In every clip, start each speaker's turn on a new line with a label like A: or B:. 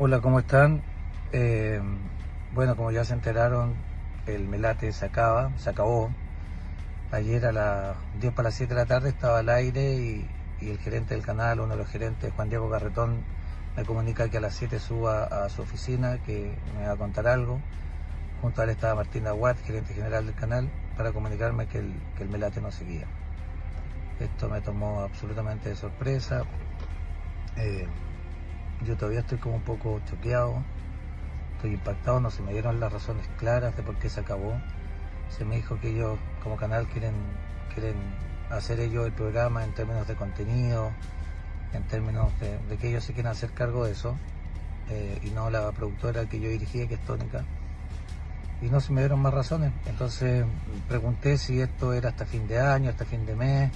A: Hola, ¿cómo están? Eh, bueno, como ya se enteraron, el Melate se acaba, se acabó. Ayer a las 10 para las 7 de la tarde estaba al aire y, el gerente del canal, uno de los gerentes, Juan Diego Carretón, me comunica que a las 7 suba a su oficina, que me va a contar algo. Junto a él estaba Martín Aguat, gerente general del canal, para comunicarme que el, que el Melate no seguía. Esto me tomó absolutamente de sorpresa. Eh, yo todavía estoy como un poco choqueado, estoy impactado, no se me dieron las razones claras de por qué se acabó. Se me dijo que ellos como canal quieren, quieren hacer ellos el programa en términos de contenido, en términos de, que ellos se quieren hacer cargo de eso, eh, y no la productora que yo dirigía, que es Tónica. Y no se me dieron más razones. Entonces pregunté si esto era hasta fin de año, hasta fin de mes,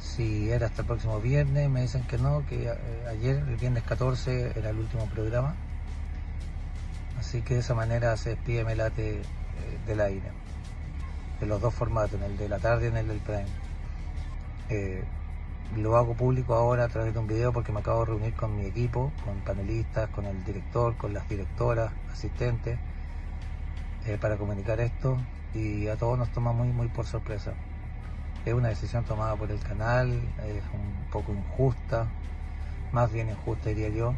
A: si era hasta el próximo viernes, me dicen que no, que eh, ayer, el viernes 14, era el último programa. Así que de esa manera se despide Melate eh, del aire, de los dos formatos, en el de la tarde y en el del prime. Eh, lo hago público ahora a través de un video porque me acabo de reunir con mi equipo, con panelistas, con el director, con las directoras, asistentes, para comunicar esto y a todos nos toma muy, muy por sorpresa. Es una decisión tomada por el canal, es un poco injusta, más bien injusta diría yo,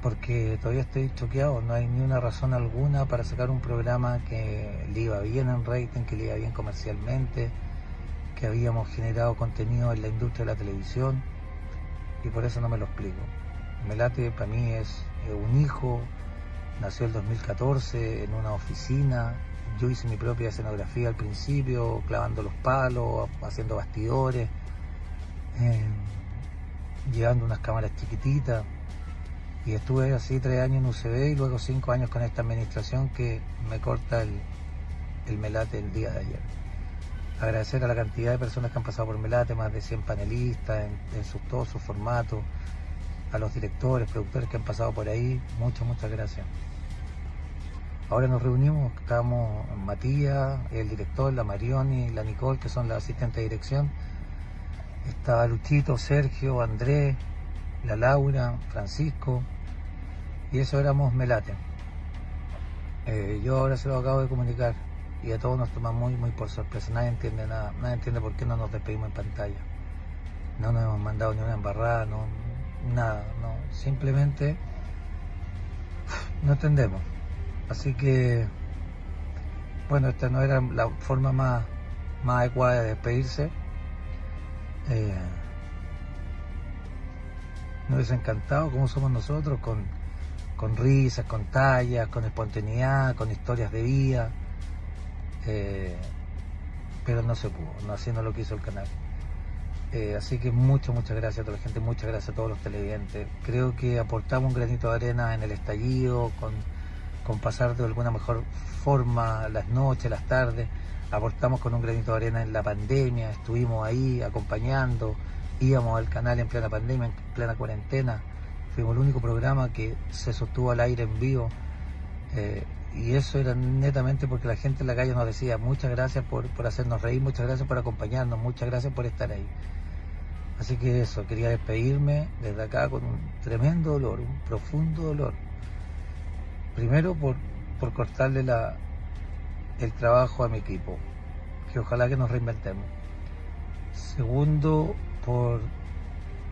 A: porque todavía estoy choqueado, no hay ni una razón alguna para sacar un programa que le iba bien en rating, que le iba bien comercialmente, que habíamos generado contenido en la industria de la televisión y por eso no me lo explico. Melate para mí es un hijo, nació el 2014 en una oficina, yo hice mi propia escenografía al principio, clavando los palos, haciendo bastidores, eh, llevando unas cámaras chiquititas. Y estuve así tres años en UCB y luego cinco años con esta administración que me corta el, Melate el día de ayer. Agradecer a la cantidad de personas que han pasado por Melate, más de 100 panelistas en, en todos sus formatos, a los directores, productores que han pasado por ahí, muchas, muchas gracias. Ahora nos reunimos, estamos Matías, el director, la Marioni, la Nicole, que son las asistentes de dirección. Está Luchito, Sergio, Andrés, la Laura, Francisco. Y eso éramos Melate. Eh, yo ahora se lo acabo de comunicar y a todos nos toma muy, muy por sorpresa. Nadie entiende nada, nadie entiende por qué no nos despedimos en pantalla. No nos hemos mandado ni una embarrada, no, nada, no. Simplemente no entendemos. Así que, bueno, esta no era la forma más, más adecuada de despedirse. Eh, nos hubiese encantado como somos nosotros, con, con risas, con tallas, con espontaneidad, con historias de vida. Eh, pero no se pudo, no haciendo lo que hizo el canal. Eh, así que muchas, muchas gracias a toda la gente, muchas gracias a todos los televidentes. Creo que aportamos un granito de arena en el estallido, con con pasar de alguna mejor forma las noches, las tardes. Aportamos con un granito de arena en la pandemia, estuvimos ahí acompañando, íbamos al canal en plena pandemia, en plena cuarentena. Fuimos el único programa que se sostuvo al aire en vivo. Eh, y eso era netamente porque la gente en la calle nos decía muchas gracias por, por hacernos reír, muchas gracias por acompañarnos, muchas gracias por estar ahí. Así que eso, quería despedirme desde acá con un tremendo dolor, un profundo dolor. Primero por, cortarle la, el trabajo a mi equipo, que ojalá que nos reinventemos. Segundo, por,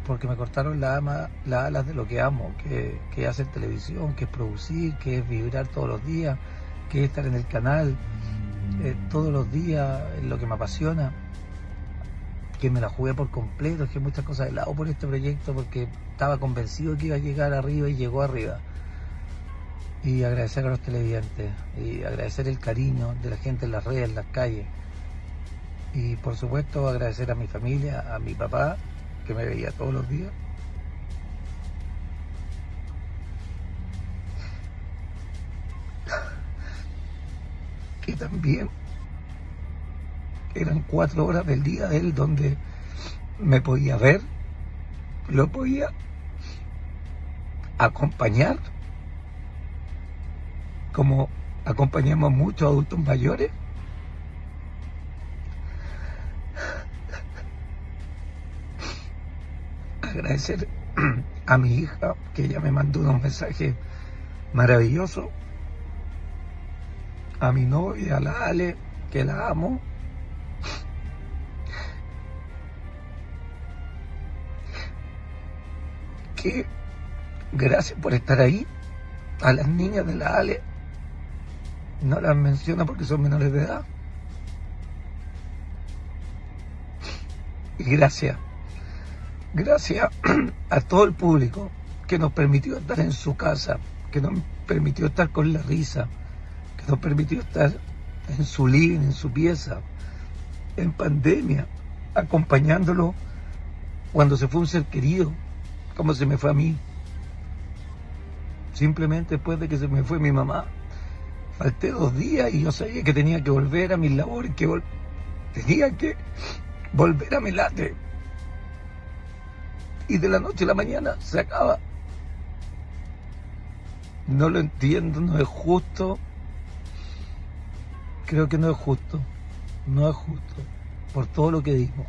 A: porque me cortaron las alas de lo que amo, que, que es hacer televisión, que es producir, que es vibrar todos los días, que es estar en el canal eh, todos los días, es lo que me apasiona, que me la jugué por completo, que muchas cosas de lado por este proyecto porque estaba convencido que iba a llegar arriba y llegó arriba y agradecer a los televidentes y agradecer el cariño de la gente en las redes, en las calles. Y por supuesto agradecer a mi familia, a mi papá, que me veía todos los días. Que también eran cuatro horas del día de él donde me podía ver, lo podía acompañar como acompañamos muchos adultos mayores. Agradecer a mi hija, que ella me mandó unos mensajes maravillosos, a mi novia, a la Ale, que la amo, que gracias por estar ahí, a las niñas de la Ale, no las menciona porque son menores de edad. Y gracias, gracias a todo el público que nos permitió estar en su casa, que nos permitió estar con la risa, que nos permitió estar en su living, en su pieza, en pandemia, acompañándolo cuando se fue un ser querido, como se me fue a mí. Simplemente después de que se me fue mi mamá, falté dos días y yo sabía que tenía que volver a mis labores, que tenía que volver a Melate. Y de la noche a la mañana se acaba. No lo entiendo, no es justo. Creo que no es justo. No es justo. Por todo lo que dimos.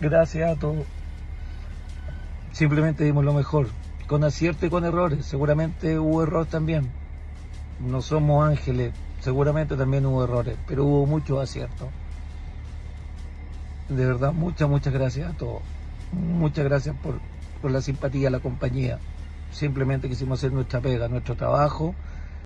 A: Gracias a todos. Simplemente dimos lo mejor. Con acierto y con errores. Seguramente hubo error también. No somos ángeles. Seguramente también hubo errores. Pero hubo muchos aciertos. De verdad, muchas, muchas gracias a todos. Muchas gracias por, por la simpatía, la compañía. Simplemente quisimos hacer nuestra pega, nuestro trabajo